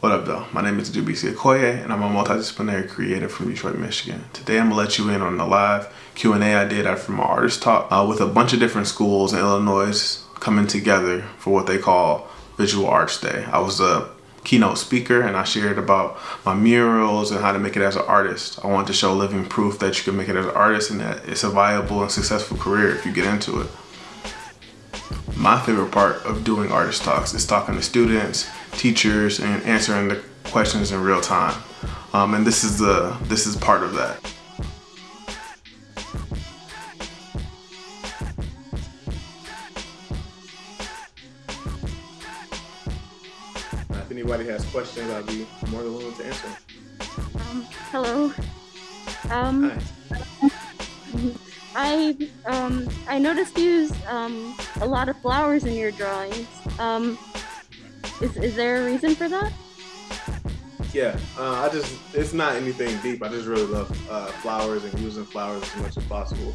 What up though? My name is Ndubisi Okoye and I'm a multidisciplinary creator from Detroit, Michigan. Today I'm gonna let you in on the live Q&A I did after my artist talk uh, with a bunch of different schools in Illinois coming together for what they call Visual Arts Day. I was a keynote speaker and I shared about my murals and how to make it as an artist. I wanted to show living proof that you can make it as an artist and that it's a viable and successful career if you get into it. My favorite part of doing artist talks is talking to students, teachers, and answering the questions in real time. Um, and this is the this is part of that. If anybody has questions, I'll be more than willing to answer. Um, hello. Um, Hi. I um I noticed you use um a lot of flowers in your drawings. Um, is is there a reason for that? Yeah, uh, I just, it's not anything deep. I just really love uh, flowers and using flowers as much as possible.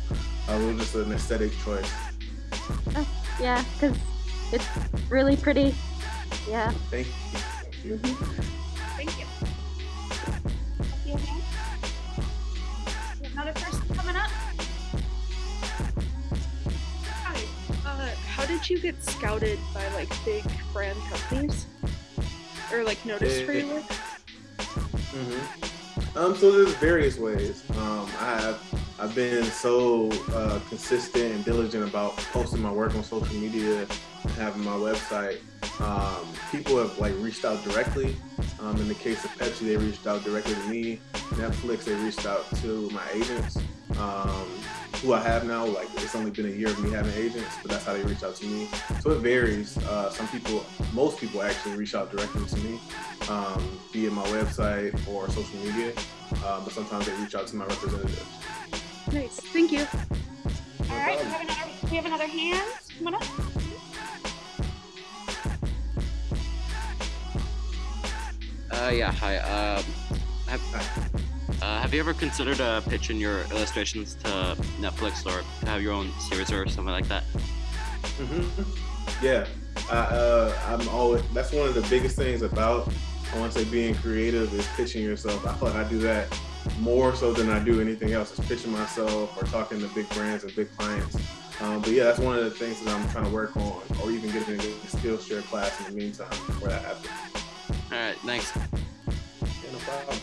Uh, it was just an aesthetic choice. Oh, yeah, cause it's really pretty. Yeah. Thank you. Thank you. Thank did you get scouted by like big brand companies? Or like noticed for your work? Mm-hmm. Um, so there's various ways. Um, I have I've been so uh, consistent and diligent about posting my work on social media and having my website. Um, people have like reached out directly. Um, in the case of Pepsi, they reached out directly to me. Netflix, they reached out to my agents, um, who I have now. Like it's only been a year of me having agents, but that's how they reach out to me. So it varies. Uh, some people, most people actually reach out directly to me, um, via my website or social media. Uh, but sometimes they reach out to my representatives. Nice. Thank you. All right, we have another. We have another hand. Come on up. Uh, yeah, hi. Um, have, uh, have you ever considered uh, pitching your illustrations to Netflix or have your own series or something like that? hmm Yeah, I, uh, I'm always. That's one of the biggest things about. I want to say being creative is pitching yourself. I feel like I do that more so than I do anything else. Is pitching myself or talking to big brands and big clients. Um, but yeah, that's one of the things that I'm trying to work on, or even getting a Skillshare class in the meantime before that happens. All right, thanks. Yeah, no problem.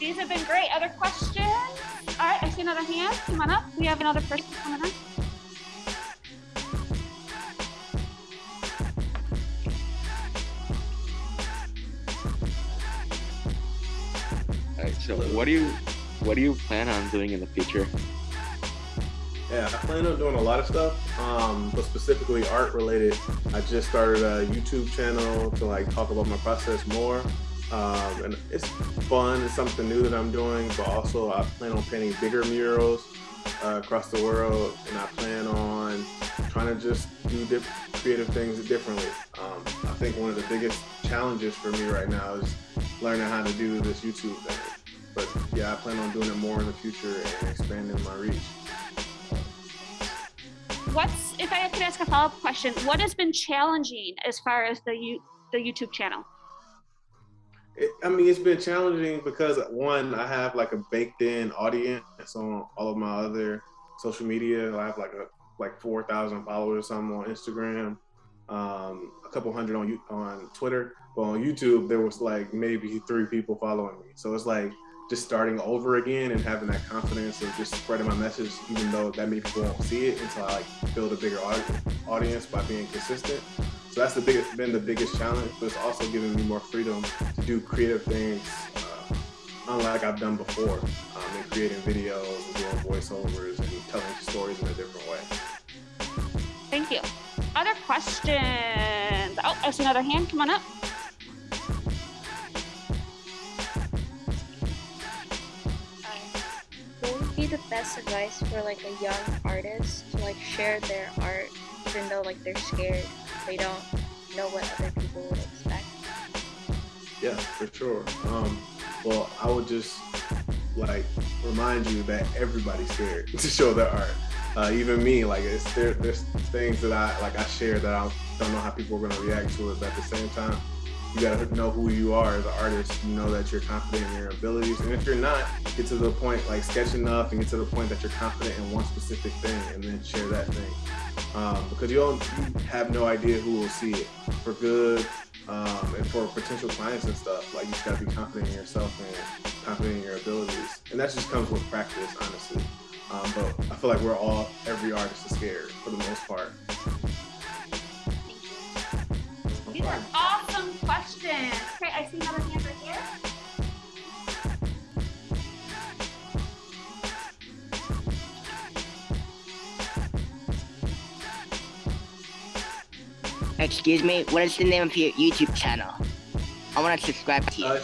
These have been great. Other questions? All right, I see another hand. Come on up. We have another person coming up. All right, so what do you what do you plan on doing in the future? Yeah, I plan on doing a lot of stuff, um, but specifically art related. I just started a YouTube channel to like talk about my process more. Um, and it's fun, it's something new that I'm doing, but also I plan on painting bigger murals uh, across the world, and I plan on trying to just do creative things differently. Um, I think one of the biggest challenges for me right now is learning how to do this YouTube thing. But yeah, I plan on doing it more in the future and expanding my reach. What's if I could ask a follow up question? What has been challenging as far as the the YouTube channel? It, I mean, it's been challenging because one, I have like a baked in audience on all of my other social media. I have like a like four thousand followers, or something on Instagram, um, a couple hundred on on Twitter. But on YouTube, there was like maybe three people following me. So it's like just starting over again and having that confidence of just spreading my message, even though that many people won't see it until I like build a bigger audience by being consistent. So that's the biggest been the biggest challenge, but it's also giving me more freedom to do creative things, uh, unlike I've done before, um, in creating videos and doing voiceovers and telling stories in a different way. Thank you. Other questions? Oh, I see another hand. Come on up. What would be the best advice for like a young artist to like share their art, even though like they're scared, they don't know what other people would expect? Yeah, for sure. Um, well, I would just like remind you that everybody's scared to show their art. Uh, even me, like it's there, there's things that I like I share that I don't know how people are gonna react to it, but at the same time, you gotta know who you are as an artist. You know that you're confident in your abilities, and if you're not, get to the point like sketch enough and get to the point that you're confident in one specific thing, and then share that thing. Um, because you don't, have no idea who will see it for good um, and for potential clients and stuff. Like you just gotta be confident in yourself and confident in your abilities, and that just comes with practice, honestly. Um, but I feel like we're all, every artist is scared for the most part. These are awesome questions. Okay, I see another hand Excuse me, what is the name of your YouTube channel? I want to subscribe to you. Uh,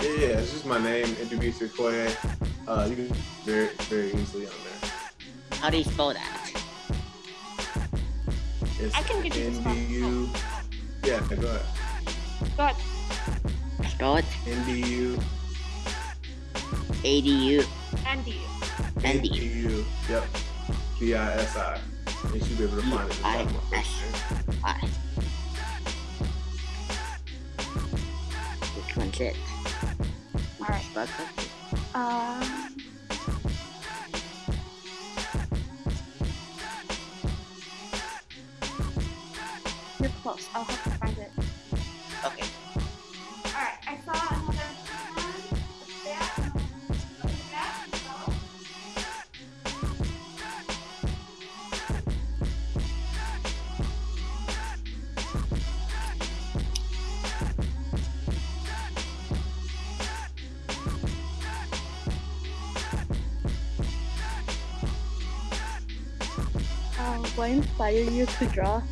yeah, yeah, it's just my name, Ndubisi Okoye. Uh, you can very, very easily on there. How do you spell that? It's I can get you the spot. NDU. Yeah, go ahead. Go ahead. Spell it. NDU. A-D-U. Andy. NDU. NDU. Yep. B-I-S-I. You should be able to find it. At the top of my first name. I. Which one's it? Alright. Um. You're close. I'll have what inspired you to draw? Um,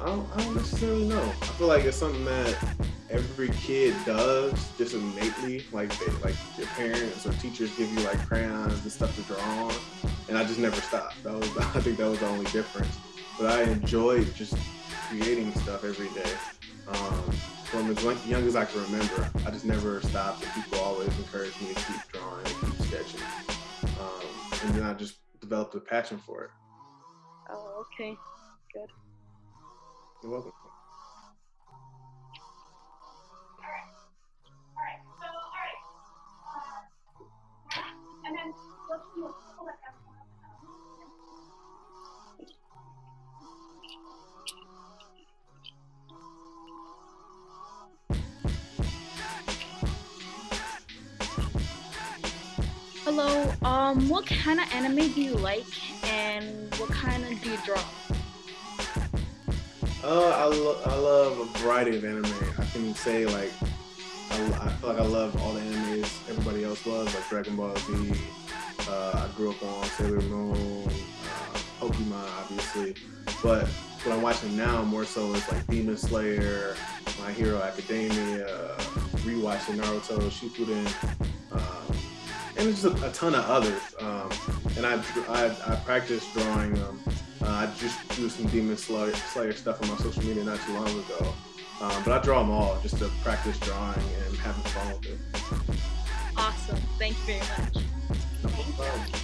I, don't, I don't necessarily know. I feel like it's something that every kid does just innately. Like they, like your parents or teachers give you like crayons and stuff to draw on, and I just never stopped. That was I think that was the only difference. But I enjoyed just creating stuff every day. Um, from as young- as I can remember, I just never stopped, and people always encouraged me to keep drawing and keep sketching. Um, and then I just developed a passion for it. Oh, okay. Good. You're welcome. All right. All right. so alright. Uh, and then Hello, um, what kind of anime do you like and what kind of do you draw? Uh, I, lo- I love a variety of anime. I can say like I, I feel like I love all the animes everybody else loves, like Dragon Ball Z. Uh, I grew up on Sailor Moon, uh, Pokemon, obviously. But what I'm watching now more so is like Demon Slayer, My Hero Academia, rewatching Naruto, Shippuden, and just a, a ton of others. Um, and I, I I practice drawing them. Uh, I just do some Demon Slayer, Slayer stuff on my social media not too long ago. Um, but I draw them all just to practice drawing and having fun with it. Awesome. Thank you very much. No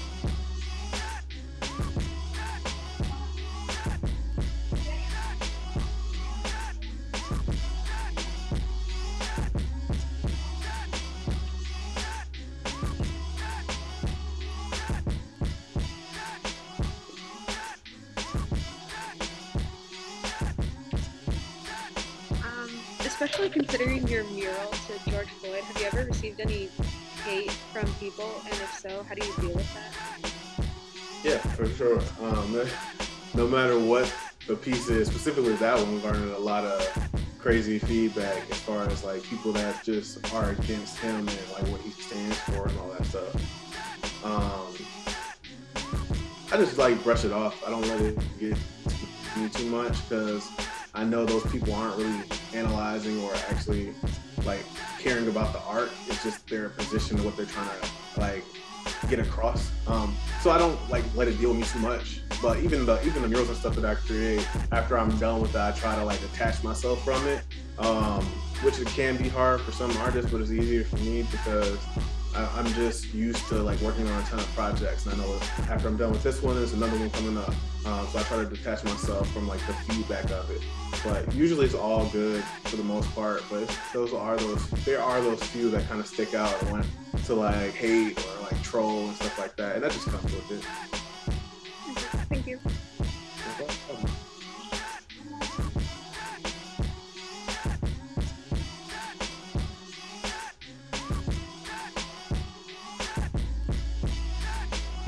considering your mural to George Floyd, have you ever received any hate from people? And if so, how do you deal with that? Yeah, for sure. Um, no matter what the piece is, specifically that one, we've earned a lot of crazy feedback as far as like people that just are against him and like what he stands for and all that stuff. Um, I just like brush it off. I don't let it get me too much because I know those people aren't really analyzing or actually like caring about the art. It's just their position and what they're trying to like get across. Um, so I don't like let it deal with me too much. But even the even the murals and stuff that I create, after I'm done with that, I try to like detach myself from it. Um, which it can be hard for some artists, but it's easier for me because I, I'm just used to like working on a ton of projects, and I know after I'm done with this one, there's another one coming up. Um, so I try to detach myself from like the feedback of it. But usually it's all good for the most part. But those are those there are those few that kind of stick out and want to like hate or like troll and stuff like that, and that just comes with it. Thank you.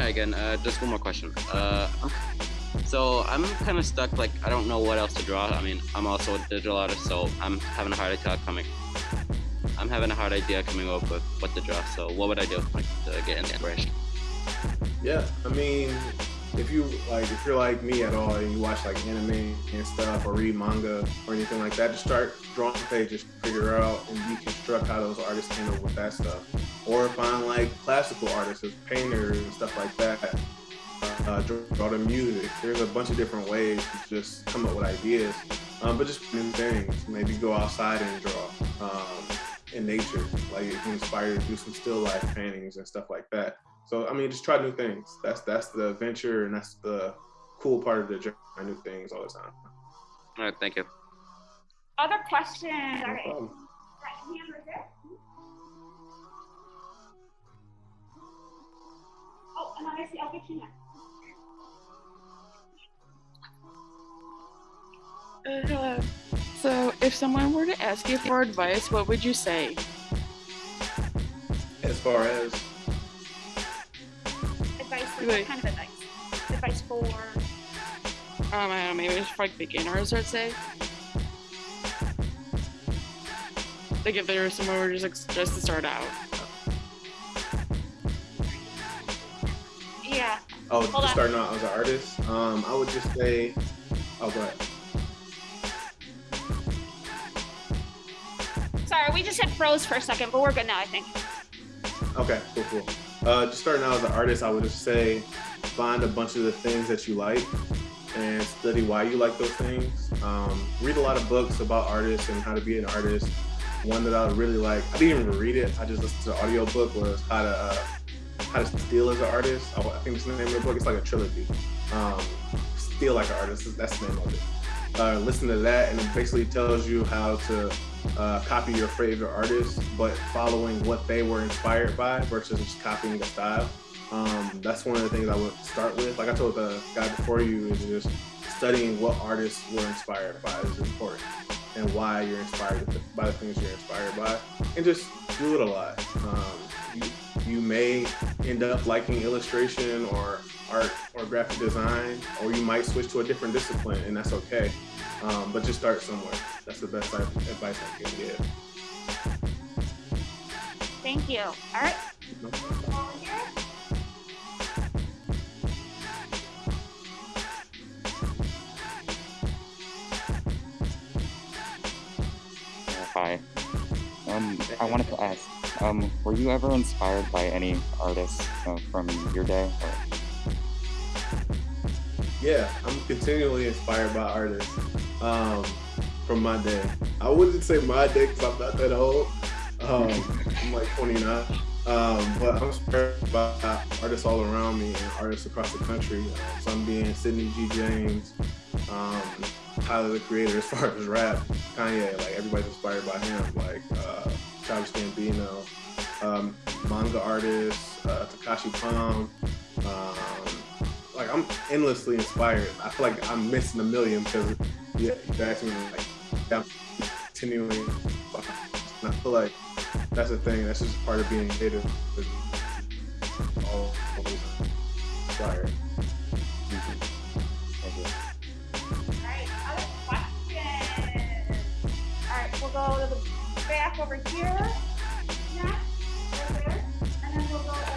Hi again. Uh, just one more question. Uh, so I'm kind of stuck. Like I don't know what else to draw. I mean, I'm also a digital artist, so I'm having a hard idea coming. I'm having a hard idea coming up with what to draw. So what would I do like, to get inspiration? Yeah, I mean, if you like, if you're like me at all and you watch like anime and stuff or read manga or anything like that, just start drawing pages, figure out and deconstruct how those artists handle with that stuff. Or find like classical artists, painters and stuff like that. Uh, draw, draw the music. There's a bunch of different ways to just come up with ideas, um, but just new things. Maybe go outside and draw um, in nature, like you can inspire to do some still life paintings and stuff like that. So I mean, just try new things. That's that's the adventure, and that's the cool part of the journey. Try new things all the time. All right, thank you. Other questions? No right. problem. Hand right there. Oh, and I see. I'll get you next. Uh, so, if someone were to ask you for advice, what would you say? As far as Advice for Wait. what kind of advice? Advice for. Um, I don't know, maybe it's for like beginners, I'd say. Like if there was someone who were just like just to start out. Yeah. oh, Hold on. just starting out as an artist, um, I would just say, oh, go ahead. Sorry, we just had froze for a second, but we're good now, I think. Okay, cool, cool. Uh, just starting out as an artist, I would just say find a bunch of the things that you like and study why you like those things. Um, read a lot of books about artists and how to be an artist. One that I really like, I didn't even read it. I just listened to the audio book was how to uh, how to steal as an artist. I, I think it's the name of the book. It's like a trilogy. Um, steal like an artist. That's the name of it. Uh, listen to that, and it basically tells you how to uh, copy your favorite artist, but following what they were inspired by versus just copying the style. Um, that's one of the things I would start with. Like I told the guy before you, is just studying what artists were inspired by is important and why you're inspired by the things you're inspired by, and just do it a lot. Um, you, you may end up liking illustration or art or graphic design, or you might switch to a different discipline, and that's okay. Um, but just start somewhere. That's the best advice I can give. Thank you. All right. No Over here. Hi. Um, I wanted to ask, um, were you ever inspired by any artists uh, from your day? Or, Yeah, I'm continually inspired by artists um, from my day. I wouldn't say my day because I'm not that old. Um, I'm like 29. Um, but I'm inspired by artists all around me and artists across the country. Uh, some being Sydney G. James, um, Tyler the Creator as far as rap, Kanye, like everybody's inspired by him, like uh, Travis Gambino, um, manga artists, uh, Takashi Palm. Um, like I'm endlessly inspired. I feel like I'm missing a million because you asked me like continuing. And I feel like that's the thing. That's just part of being creative. All inspired. Go to the back over here. Next. Over there. And then we'll go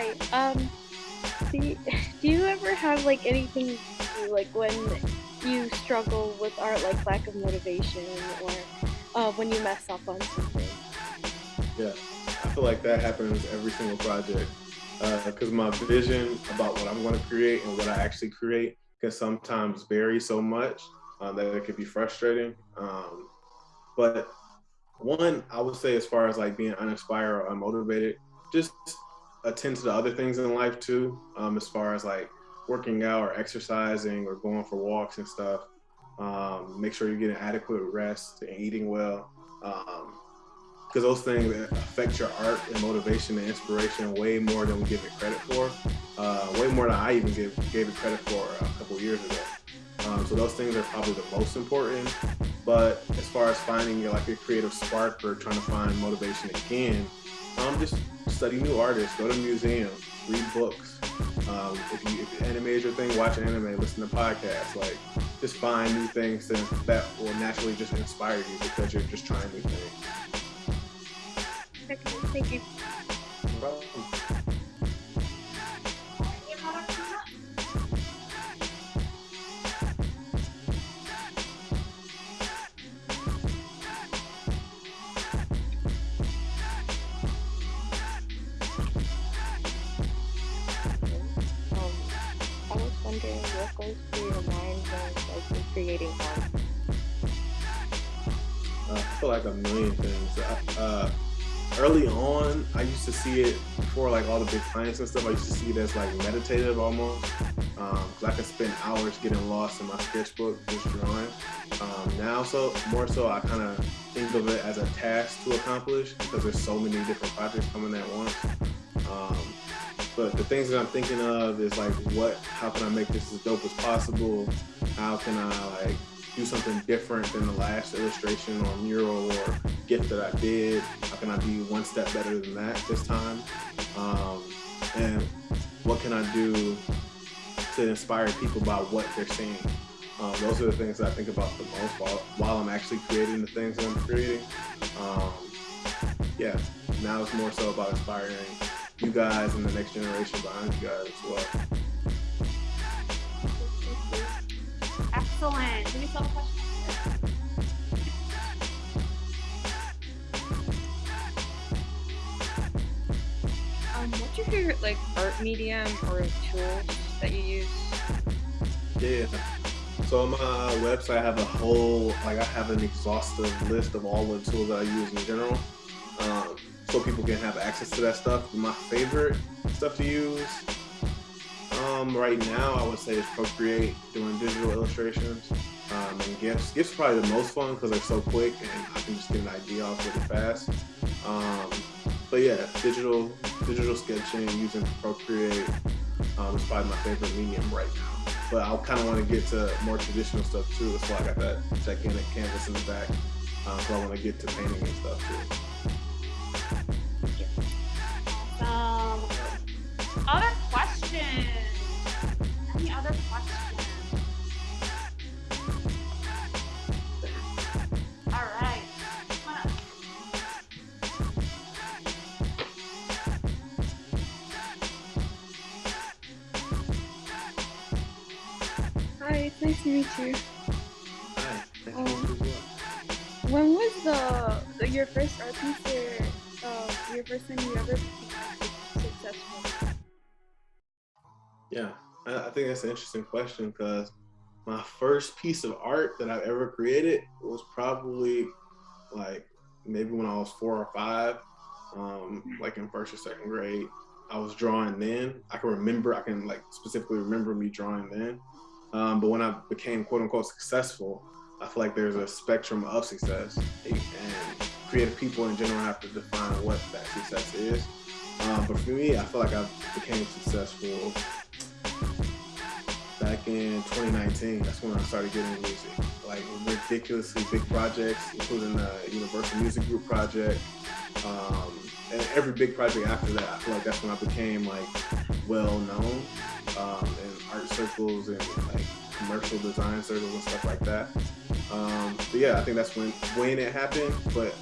hi. Um, do you, do you ever have like anything like when you struggle with art, like lack of motivation, or uh, when you mess up on something? Yeah, I feel like that happens every single project because my vision about what I'm going to create and what I actually create can sometimes vary so much uh, that it can be frustrating. Um, but one, I would say, as far as like being uninspired or unmotivated, just attend to the other things in life too. Um, as far as like working out or exercising or going for walks and stuff. Um, make sure you're getting adequate rest and eating well. Um, because those things affect your art and motivation and inspiration way more than we give it credit for. Uh, way more than I even gave, gave it credit for a couple years ago. Um, so those things are probably the most important. But as far as finding like a creative spark or trying to find motivation again, um, just study new artists, go to museums, read books. Um, if you if anime is your thing, watch anime, listen to podcasts. Like just find new things that, that will naturally just inspire you because you're just trying new things. Okay, thank you. No creating art. Uh, I feel like a million things. Uh, early on, I used to see it before like all the big clients and stuff. I used to see it as like meditative almost, because I could spend hours getting lost in my sketchbook just drawing. Um, now, so more so, I kind of think of it as a task to accomplish because there's so many different projects coming at once. Um, but the things that I'm thinking of is like, what? How can I make this as dope as possible? How can I like do something different than the last illustration or mural or gift that I did? How can I be one step better than that this time? Um, and what can I do to inspire people by what they're seeing? Um, those are the things that I think about the most while, while I'm actually creating the things that I'm creating. Um, yeah, now it's more so about inspiring you guys and the next generation behind you guys as well. Excellent. Can you tell the? Um, what's your favorite like art medium or tool that you use? Yeah. So on my website, I have a whole, like I have an exhaustive list of all the tools that I use in general. Um, so people can have access to that stuff. My favorite stuff to use um, right now, I would say is Procreate, doing digital illustrations. Um, and GIFs. GIFs probably the most fun because they're so quick and I can just get an idea off really fast. Um, but yeah, digital digital sketching using Procreate um, is probably my favorite medium right now. But I kind of want to get to more traditional stuff too. That's why I got that gigantic canvas in the back. Um, so I want to get to painting and stuff too. Nice to meet you. Hi, thank Um, you well. When was the, the your first art piece or uh, your first time you ever became successful? Yeah, I, I think that's an interesting question because my first piece of art that I've ever created was probably like maybe when I was four or five, um, like in first or second grade. I was drawing then. I can remember, I can like specifically remember me drawing then. Um, but when I became quote unquote successful, I feel like there's a spectrum of success, and creative people in general have to define what that success is. Um, but for me, I feel like I became successful back in 2019. That's when I started getting into music, like ridiculously big projects, including the Universal Music Group project, um, and every big project after that. I feel like that's when I became like well known um, in art circles and like commercial design circles and stuff like that. Um, but yeah, I think that's when when it happened. But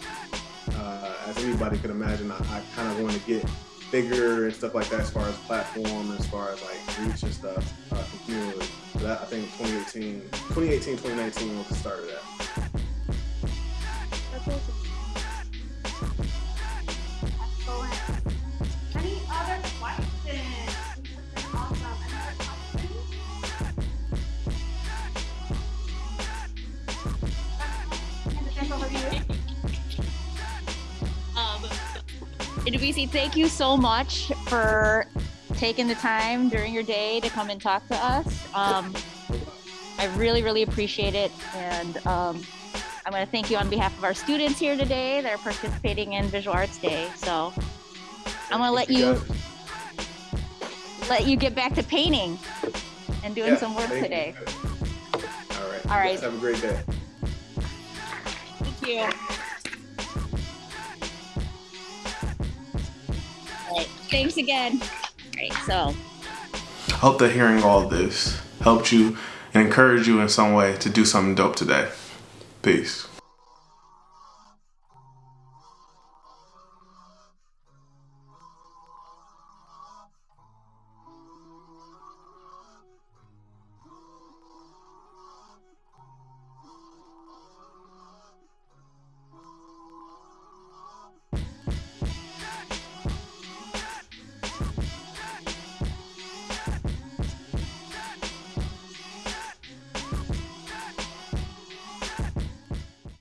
uh, as anybody could imagine, I, I kind of wanted to get bigger and stuff like that as far as platform, as far as like reach and stuff uh. But that, I think 2018, 2018, 2019 was the start of that. NBC, thank you so much for taking the time during your day to come and talk to us. Um, I really, really appreciate it. And um, I'm going to thank you on behalf of our students here today that are participating in Visual Arts Day. So I'm going to let you let you get back to painting and doing Yeah, some work thank you. today. All right. All right. Have a great day. Thank you. Thanks again. All right. So. Hope that hearing all this helped you and encouraged you in some way to do something dope today. Peace.